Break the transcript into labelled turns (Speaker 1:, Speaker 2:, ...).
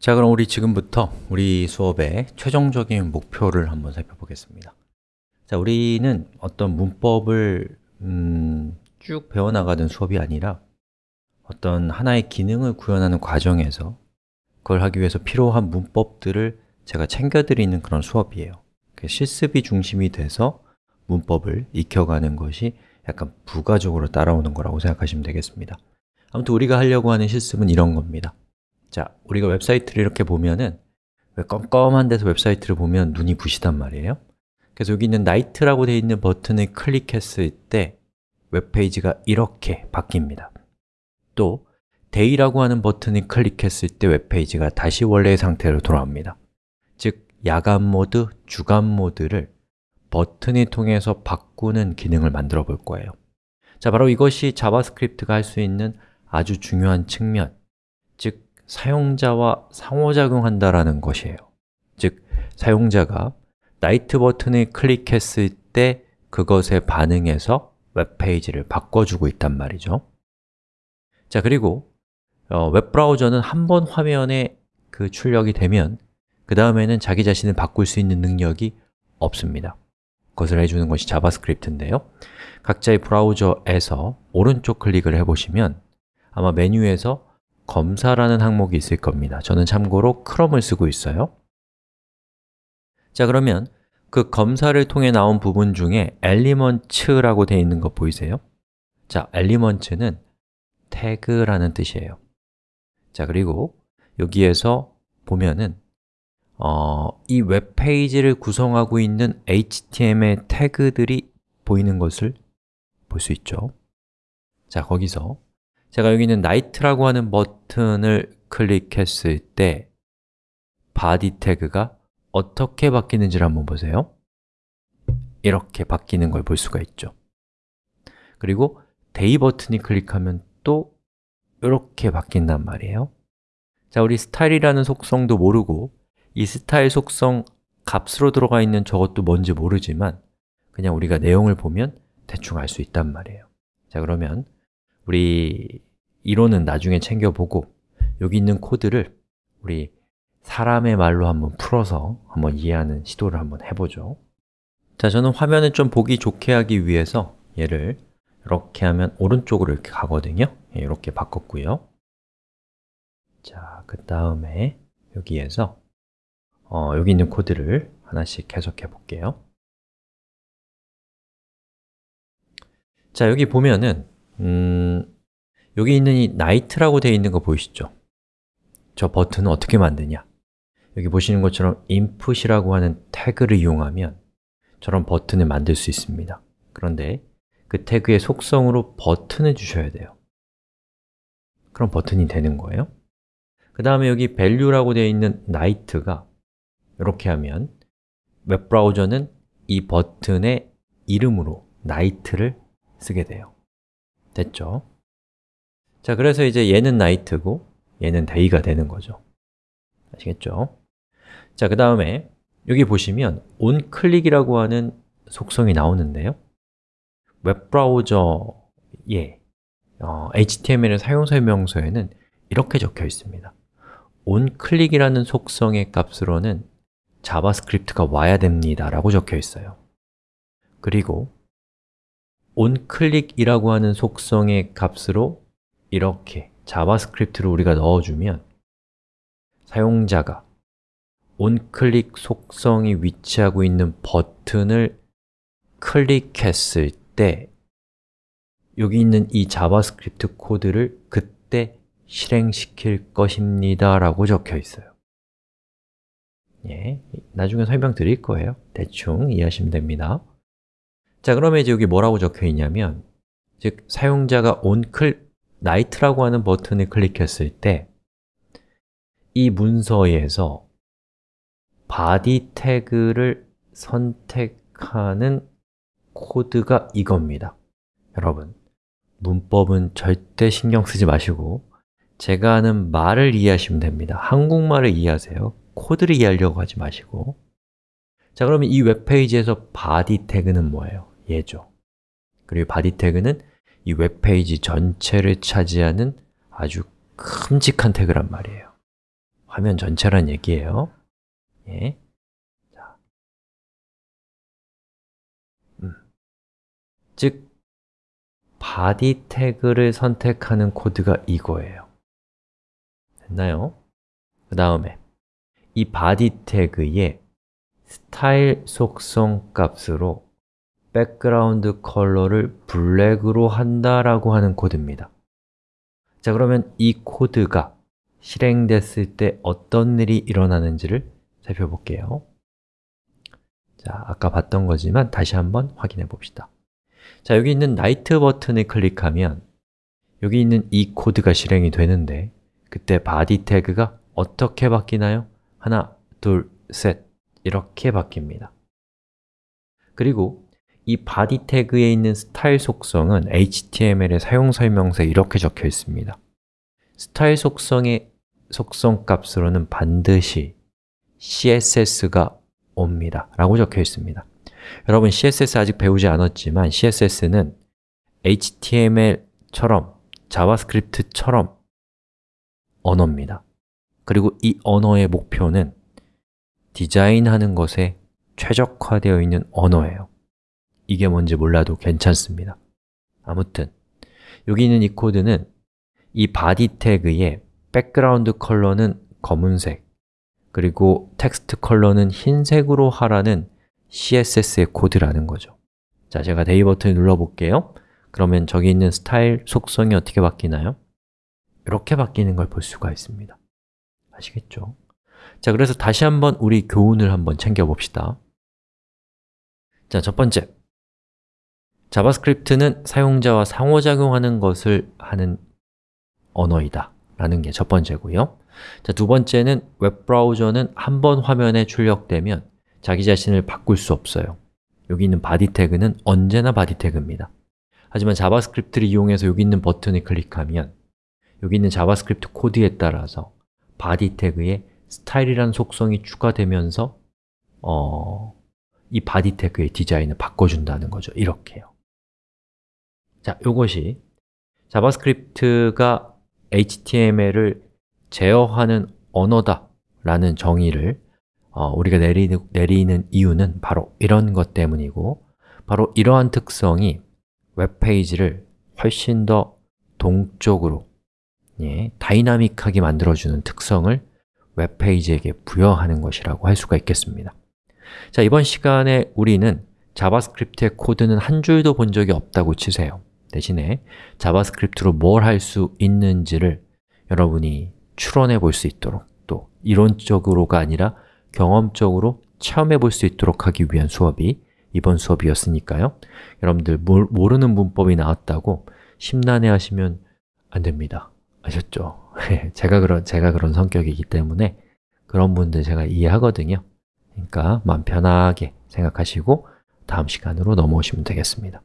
Speaker 1: 자, 그럼 우리 지금부터 우리 수업의 최종적인 목표를 한번 살펴보겠습니다. 자, 우리는 어떤 문법을 음, 쭉 배워나가는 수업이 아니라 어떤 하나의 기능을 구현하는 과정에서 그걸 하기 위해서 필요한 문법들을 제가 챙겨드리는 그런 수업이에요. 실습이 중심이 돼서 문법을 익혀가는 것이 약간 부가적으로 따라오는 거라고 생각하시면 되겠습니다. 아무튼 우리가 하려고 하는 실습은 이런 겁니다 자, 우리가 웹사이트를 이렇게 보면은 왜 껌껌한 데서 웹사이트를 보면 눈이 부시단 말이에요. 그래서 여기 있는 Night라고 되어 있는 버튼을 클릭했을 때 웹페이지가 이렇게 바뀝니다. 또 Day라고 하는 버튼을 클릭했을 때 웹페이지가 다시 원래의 상태로 돌아옵니다. 즉, 야간 모드, 주간 모드를 버튼을 통해서 바꾸는 기능을 만들어 볼 거예요. 자, 바로 이것이 자바스크립트가 할 수 있는 아주 중요한 측면. 즉, 사용자와 상호작용한다라는 것이에요. 즉, 사용자가 night 버튼을 클릭했을 때 그것에 반응해서 웹페이지를 바꿔주고 있단 말이죠. 자, 그리고 어, 웹브라우저는 한 번 화면에 그 출력이 되면 그 다음에는 자기 자신을 바꿀 수 있는 능력이 없습니다. 그것을 해주는 것이 자바스크립트인데요. 각자의 브라우저에서 오른쪽 클릭을 해보시면 아마 메뉴에서 검사라는 항목이 있을 겁니다. 저는 참고로 크롬을 쓰고 있어요. 자 그러면 그 검사를 통해 나온 부분 중에 elements라고 되어 있는 거 보이세요? 자, elements는 태그라는 뜻이에요. 자, 그리고 여기에서 보면은 어, 이 웹페이지를 구성하고 있는 HTML 태그들이 보이는 것을 볼 수 있죠. 자, 거기서 제가 여기 있는 Night라고 하는 버튼을 클릭했을 때 body 태그가 어떻게 바뀌는지를 한번 보세요. 이렇게 바뀌는 걸 볼 수가 있죠. 그리고 day 버튼이 클릭하면 또 이렇게 바뀐단 말이에요. 자, 우리 스타일이라는 속성도 모르고 이 스타일 속성 값으로 들어가 있는 저것도 뭔지 모르지만 그냥 우리가 내용을 보면 대충 알 수 있단 말이에요. 자, 그러면 우리 이론은 나중에 챙겨보고 여기 있는 코드를 우리 사람의 말로 한번 풀어서 한번 이해하는 시도를 한번 해보죠. 자, 저는 화면을 좀 보기 좋게 하기 위해서 얘를 이렇게 하면 오른쪽으로 이렇게 가거든요. 예, 이렇게 바꿨고요. 자, 그 다음에 여기에서 어, 여기 있는 코드를 하나씩 해석해 볼게요. 자, 여기 보면은 음, 여기 있는 이 night라고 되어 있는 거 보이시죠? 저 버튼은 어떻게 만드냐? 여기 보시는 것처럼 input이라고 하는 태그를 이용하면 저런 버튼을 만들 수 있습니다 그런데 그 태그의 속성으로 버튼을 주셔야 돼요 그럼 버튼이 되는 거예요 그 다음에 여기 value라고 되어 있는 night가 이렇게 하면 웹브라우저는 이 버튼의 이름으로 night를 쓰게 돼요 됐죠? 자, 그래서 이제 얘는 night고 얘는 day가 되는 거죠 아시겠죠? 자, 그 다음에 여기 보시면 onClick이라고 하는 속성이 나오는데요 웹브라우저의 어, HTML의 사용설명서에는 이렇게 적혀 있습니다 onClick이라는 속성의 값으로는 자바스크립트가 와야 됩니다 라고 적혀 있어요 그리고 onClick이라고 하는 속성의 값으로 이렇게 자바스크립트를 우리가 넣어주면 사용자가 onClick 속성이 위치하고 있는 버튼을 클릭했을 때 여기 있는 이 자바스크립트 코드를 그때 실행시킬 것입니다 라고 적혀 있어요. 예, 나중에 설명드릴 거예요. 대충 이해하시면 됩니다 자, 그러면 이제 여기 뭐라고 적혀 있냐면 즉, 사용자가 onClick night라고 하는 버튼을 클릭했을 때 이 문서에서 body 태그를 선택하는 코드가 이겁니다. 여러분, 문법은 절대 신경 쓰지 마시고 제가 하는 말을 이해하시면 됩니다. 한국말을 이해하세요. 코드를 이해하려고 하지 마시고. 자, 그러면 이 웹페이지에서 body 태그는 뭐예요? 얘죠 그리고 body 태그는 이 웹페이지 전체를 차지하는 아주 큼직한 태그란 말이에요 화면 전체란 얘기예요 예. 자. 음. 즉, body 태그를 선택하는 코드가 이거예요 됐나요? 그 다음에 이 body 태그에 스타일 속성 값으로 background color를 black으로 한다라고 하는 코드입니다. 자, 그러면 이 코드가 실행됐을 때 어떤 일이 일어나는지를 살펴볼게요. 자, 아까 봤던 거지만 다시 한번 확인해 봅시다. 자, 여기 있는 night 버튼을 클릭하면 여기 있는 이 코드가 실행이 되는데 그때 body 태그가 어떻게 바뀌나요? 하나, 둘, 셋 이렇게 바뀝니다. 그리고 이 body 태그에 있는 스타일 속성은 HTML의 사용 설명서에 이렇게 적혀 있습니다. 스타일 속성의 속성 값으로는 반드시 CSS가 옵니다. 라고 적혀 있습니다. 여러분 CSS 아직 배우지 않았지만 CSS는 HTML처럼 JavaScript처럼 언어입니다. 그리고 이 언어의 목표는 디자인하는 것에 최적화되어 있는 언어예요 이게 뭔지 몰라도 괜찮습니다. 아무튼 여기 있는 이 코드는 이 body 태그에 백그라운드 컬러는 검은색 그리고 텍스트 컬러는 흰색으로 하라는 CSS의 코드라는 거죠. 자, 제가 day 버튼을 눌러볼게요. 그러면 저기 있는 스타일 속성이 어떻게 바뀌나요? 이렇게 바뀌는 걸 볼 수가 있습니다. 아시겠죠? 자, 그래서 다시 한번 우리 교훈을 한번 챙겨봅시다. 자, 첫 번째 JavaScript는 사용자와 상호작용하는 것을 하는 언어이다. 라는 게 첫 번째고요. 자, 두 번째는 웹브라우저는 한 번 화면에 출력되면 자기 자신을 바꿀 수 없어요. 여기 있는 body 태그는 언제나 body 태그입니다. 하지만 JavaScript를 이용해서 여기 있는 버튼을 클릭하면 여기 있는 JavaScript 코드에 따라서 body 태그에 스타일이라는 속성이 추가되면서 어, 이 body 태그의 디자인을 바꿔준다는 거죠. 이렇게요 자, 이것이 JavaScript가 HTML을 제어하는 언어다 라는 정의를 어, 우리가 내리는, 내리는 이유는 바로 이런 것 때문이고 바로 이러한 특성이 웹페이지를 훨씬 더 동적으로 예, 다이나믹하게 만들어주는 특성을 웹페이지에게 부여하는 것이라고 할 수가 있겠습니다. 자, 이번 시간에 우리는 JavaScript의 코드는 한 줄도 본 적이 없다고 치세요 대신에 JavaScript로 뭘 할 수 있는지를 여러분이 추론해 볼 수 있도록 또 이론적으로가 아니라 경험적으로 체험해 볼 수 있도록 하기 위한 수업이 이번 수업이었으니까요. 여러분들 모르는 문법이 나왔다고 심란해 하시면 안 됩니다. 아셨죠? 제가 그런, 제가 그런 성격이기 때문에 그런 분들 제가 이해하거든요. 그러니까 마음 편하게 생각하시고 다음 시간으로 넘어오시면 되겠습니다